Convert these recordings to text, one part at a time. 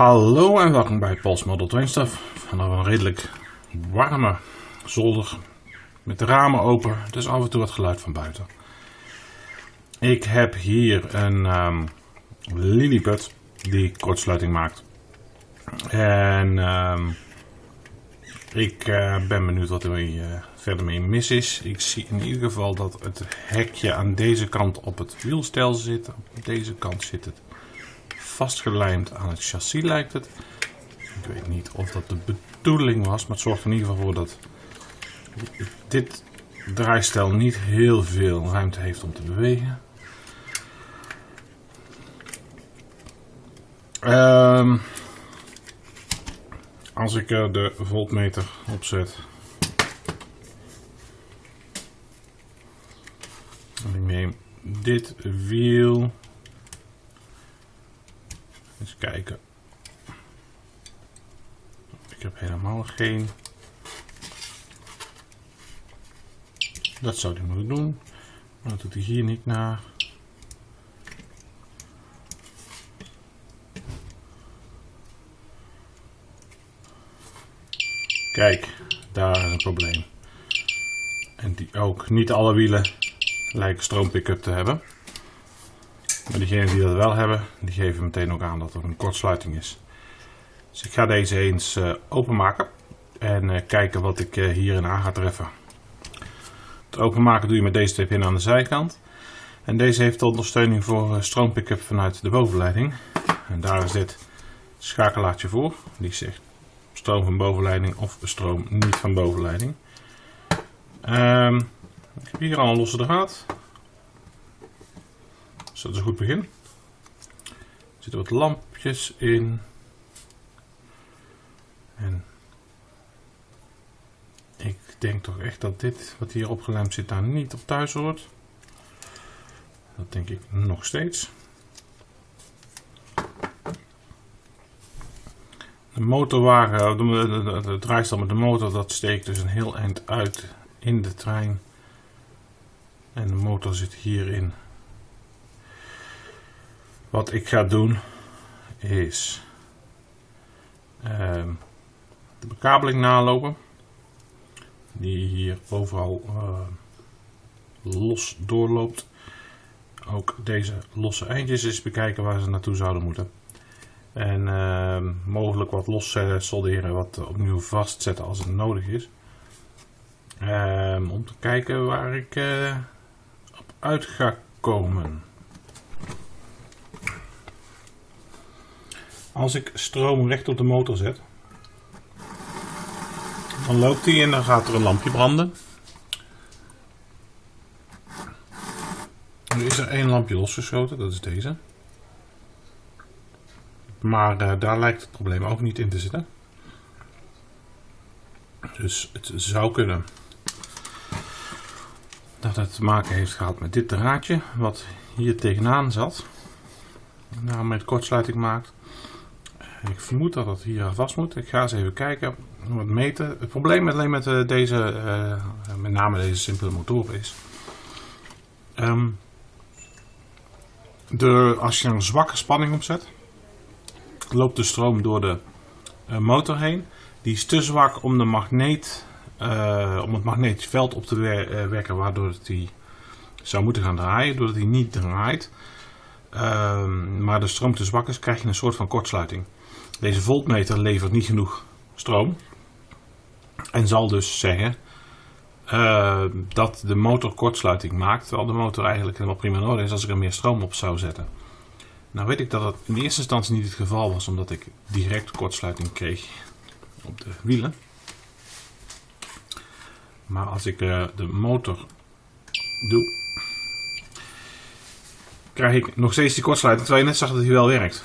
Hallo en welkom bij Paul's Model Train Stuff. Een redelijk warme zolder met de ramen open, dus af en toe wat geluid van buiten. Ik heb hier een um, die kortsluiting maakt. En um, ik uh, ben benieuwd wat er mee, uh, verder mee mis is. Ik zie in ieder geval dat het hekje aan deze kant op het wielstel zit. Op deze kant zit het vastgelijmd aan het chassis lijkt het. Ik weet niet of dat de bedoeling was, maar het zorgt in ieder geval voor dat dit draaistel niet heel veel ruimte heeft om te bewegen. Um, als ik er de voltmeter op zet. En ik neem dit wiel eens kijken. Ik heb helemaal geen. Dat zou hij moeten doen. Maar dat doet hij hier niet naar. Kijk, daar een probleem. En die ook niet alle wielen lijken stroompick-up te hebben. Maar diegenen die dat wel hebben, die geven meteen ook aan dat er een kortsluiting is. Dus ik ga deze eens uh, openmaken en uh, kijken wat ik uh, hierin aan ga treffen. Het openmaken doe je met deze twee pinnen aan de zijkant. En deze heeft de ondersteuning voor stroompick-up vanuit de bovenleiding. En daar is dit schakelaartje voor. Die zegt stroom van bovenleiding of stroom niet van bovenleiding. Um, ik heb hier al een losse draad. Dus dat is een goed begin. Er zitten wat lampjes in. En ik denk toch echt dat dit wat hier opgelemd zit daar niet op thuis hoort. Dat denk ik nog steeds. De motorwagen, de, draaistel met de motor, dat steekt dus een heel eind uit in de trein. En de motor zit hierin. Wat ik ga doen is uh, de bekabeling nalopen. Die hier overal uh, los doorloopt. Ook deze losse eindjes eens bekijken waar ze naartoe zouden moeten. En uh, mogelijk wat los solderen, wat opnieuw vastzetten als het nodig is. Ehm, om te kijken waar ik eh, op uit ga komen. Als ik stroom recht op de motor zet, dan loopt hij en dan gaat er een lampje branden. Nu is er één lampje losgeschoten, dat is deze. Maar uh, daar lijkt het probleem ook niet in te zitten. Dus het zou kunnen dat het te maken heeft gehad met dit draadje wat hier tegenaan zat. Nou, met kortsluiting maakt. Ik vermoed dat het hier vast moet. Ik ga eens even kijken, wat meten. Het probleem alleen met uh, deze, uh, met name deze simpele motoren is. Um, de, als je een zwakke spanning opzet, loopt de stroom door de uh, motor heen. Die is te zwak om, de magneet, om het magnetisch veld op te wer werken, waardoor die zou moeten gaan draaien. Doordat hij niet draait, ehm, maar de stroom te zwak is, krijg je een soort van kortsluiting. Deze voltmeter levert niet genoeg stroom. En zal dus zeggen uh, dat de motor kortsluiting maakt. Terwijl de motor eigenlijk helemaal prima nodig is als ik er meer stroom op zou zetten. Nou weet ik dat dat in eerste instantie niet het geval was. Omdat ik direct kortsluiting kreeg op de wielen. Maar als ik uh, de motor doe. Krijg ik nog steeds die kortsluiting. Terwijl je net zag dat hij wel werkt.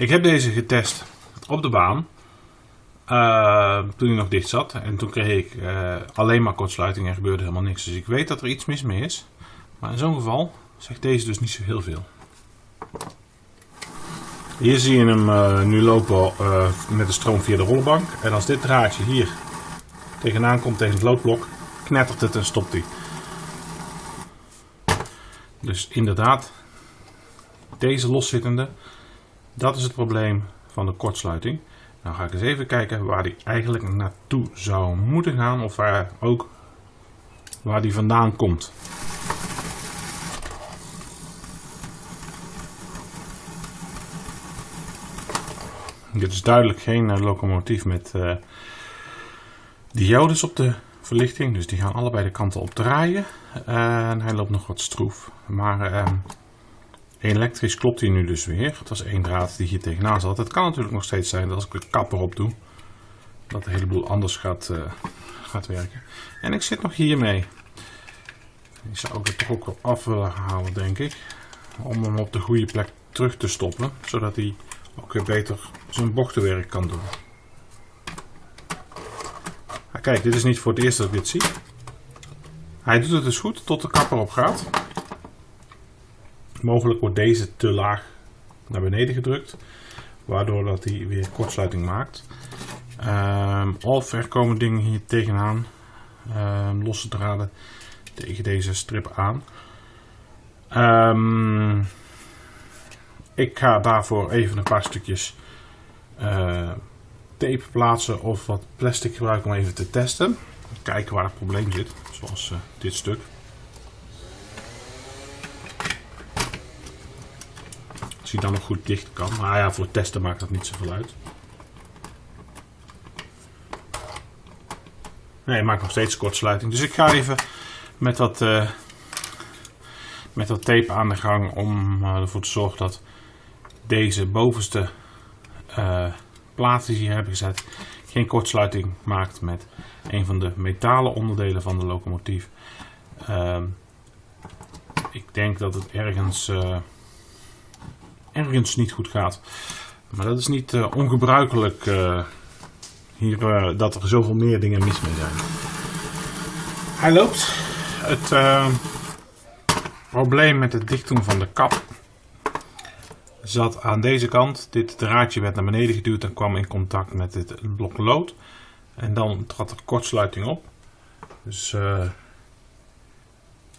Ik heb deze getest op de baan. Uh, toen hij nog dicht zat. En toen kreeg ik uh, alleen maar kortsluiting en gebeurde helemaal niks. Dus ik weet dat er iets mis mee is. Maar in zo'n geval zegt deze dus niet zo heel veel. Hier zie je hem uh, nu lopen met de stroom via de rollenbank. En als dit draadje hier tegenaan komt tegen het loodblok, knettert het en stopt hij. Dus inderdaad, deze loszittende dat is het probleem van de kortsluiting. Nou ga ik eens even kijken waar die eigenlijk naartoe zou moeten gaan. Of waar ook waar die vandaan komt. Dit is duidelijk geen uh, locomotief met uh, diodes op de verlichting. Dus die gaan allebei de kanten op draaien. en hij loopt nog wat stroef. Maar uh, elektrisch klopt hij nu dus weer. Dat is één draad die hier tegenaan zat. Het kan natuurlijk nog steeds zijn dat als ik de kapper op doe. Dat de hele boel anders gaat, gaat werken. En ik zit nog hiermee. Die zou ik er toch ook wel af willen halen denk ik. Om hem op de goede plek terug te stoppen. Zodat hij ook weer beter zijn bochtenwerk kan doen. Ah, kijk, dit is niet voor het eerst dat ik dit zie. Hij doet het dus goed tot de kapper op gaat. Mogelijk wordt deze te laag naar beneden gedrukt. Waardoor dat hij weer kortsluiting maakt. Um, of er komen dingen hier tegenaan. Um, losse draden tegen deze strip aan. Um, ik ga daarvoor even een paar stukjes uh, tape plaatsen of wat plastic gebruiken om even te testen. Kijken waar het probleem zit, zoals uh, dit stuk. Als dan nog goed dicht kan. Maar ja, voor testen maakt dat niet zoveel uit. Nee, hij maakt nog steeds kortsluiting. Dus ik ga even met wat, uh, met wat tape aan de gang om ervoor te zorgen dat deze bovenste uh, die ze hier hebben gezet geen kortsluiting maakt met een van de metalen onderdelen van de locomotief. Uh, ik denk dat het ergens, ergens niet goed gaat. Maar dat is niet uh, ongebruikelijk hier, dat er zoveel meer dingen mis mee zijn. Hij loopt. Het probleem met het dichtdoen van de kap zat aan deze kant. Dit draadje werd naar beneden geduwd en kwam in contact met dit blok lood. En dan trad er kortsluiting op. Dus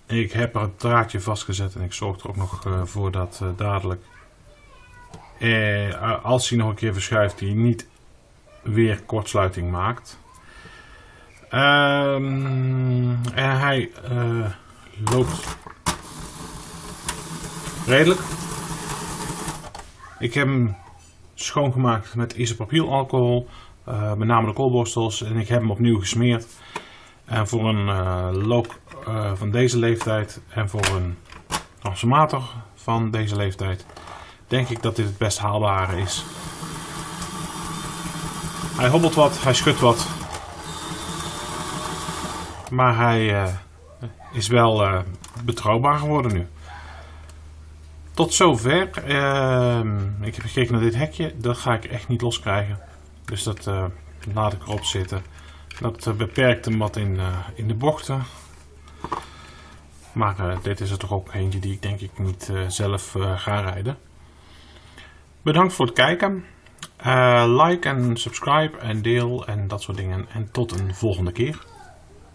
ik heb er het draadje vastgezet en ik zorg er ook nog voor dat uh, dadelijk, als hij nog een keer verschuift, hij niet weer kortsluiting maakt. Um, en hij loopt redelijk. Ik heb hem schoongemaakt met isopropylalcohol, uh, met name de koolborstels. En ik heb hem opnieuw gesmeerd. En voor een uh, van deze leeftijd en voor een transformator van deze leeftijd denk ik dat dit het best haalbare is. Hij hobbelt wat, hij schudt wat. Maar hij is wel betrouwbaar geworden nu. Tot zover. Uh, ik heb gekeken naar dit hekje. Dat ga ik echt niet loskrijgen. Dus dat uh, laat ik erop zitten. Dat beperkt hem wat in, in de bochten. Maar dit is er toch ook eentje die ik denk ik niet zelf ga rijden. Bedankt voor het kijken. like en subscribe en deel en dat soort dingen. En tot een volgende keer.